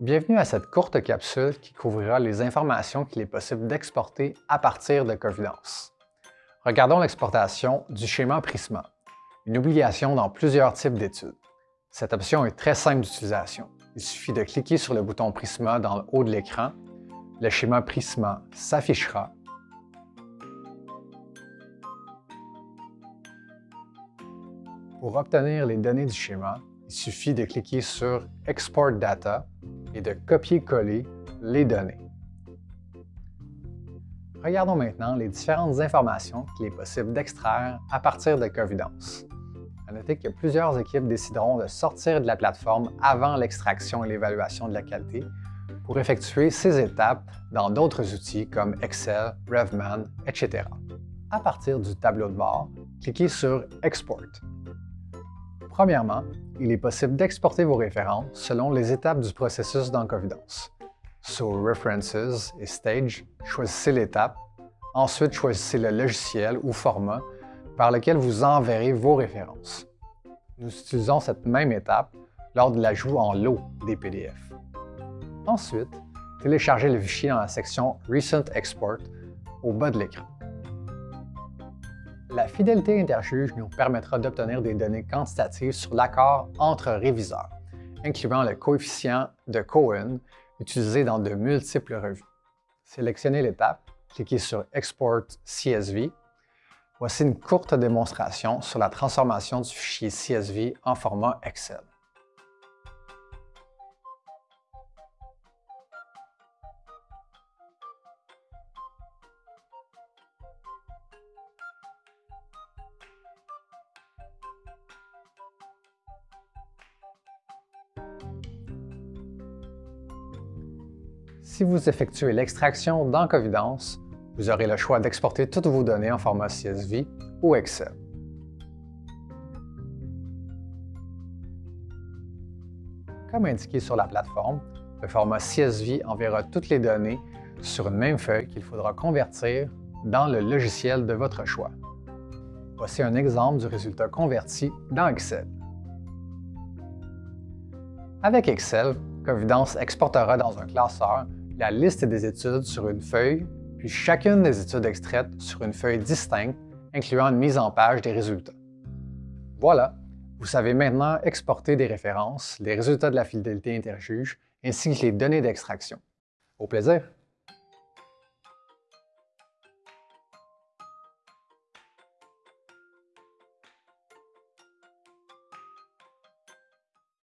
Bienvenue à cette courte capsule qui couvrira les informations qu'il est possible d'exporter à partir de Covidence. Regardons l'exportation du schéma Prisma, une obligation dans plusieurs types d'études. Cette option est très simple d'utilisation. Il suffit de cliquer sur le bouton Prisma dans le haut de l'écran. Le schéma Prisma s'affichera. Pour obtenir les données du schéma, il suffit de cliquer sur Export Data et de copier-coller les données. Regardons maintenant les différentes informations qu'il est possible d'extraire à partir de Covidence. À noter que plusieurs équipes décideront de sortir de la plateforme avant l'extraction et l'évaluation de la qualité pour effectuer ces étapes dans d'autres outils comme Excel, Revman, etc. À partir du tableau de bord, cliquez sur Export Premièrement, il est possible d'exporter vos références selon les étapes du processus dans Covidence. Sur References et Stage, choisissez l'étape. Ensuite, choisissez le logiciel ou format par lequel vous enverrez vos références. Nous utilisons cette même étape lors de l'ajout en lot des PDF. Ensuite, téléchargez le fichier dans la section Recent Export au bas de l'écran. La fidélité interjuge nous permettra d'obtenir des données quantitatives sur l'accord entre réviseurs, incluant le coefficient de Cohen utilisé dans de multiples revues. Sélectionnez l'étape, cliquez sur Export CSV. Voici une courte démonstration sur la transformation du fichier CSV en format Excel. Si vous effectuez l'extraction dans Covidence, vous aurez le choix d'exporter toutes vos données en format CSV ou Excel. Comme indiqué sur la plateforme, le format CSV enverra toutes les données sur une même feuille qu'il faudra convertir dans le logiciel de votre choix. Voici un exemple du résultat converti dans Excel. Avec Excel, Covidence exportera dans un classeur la liste des études sur une feuille, puis chacune des études extraites sur une feuille distincte, incluant une mise en page des résultats. Voilà, vous savez maintenant exporter des références, les résultats de la fidélité interjuge, ainsi que les données d'extraction. Au plaisir!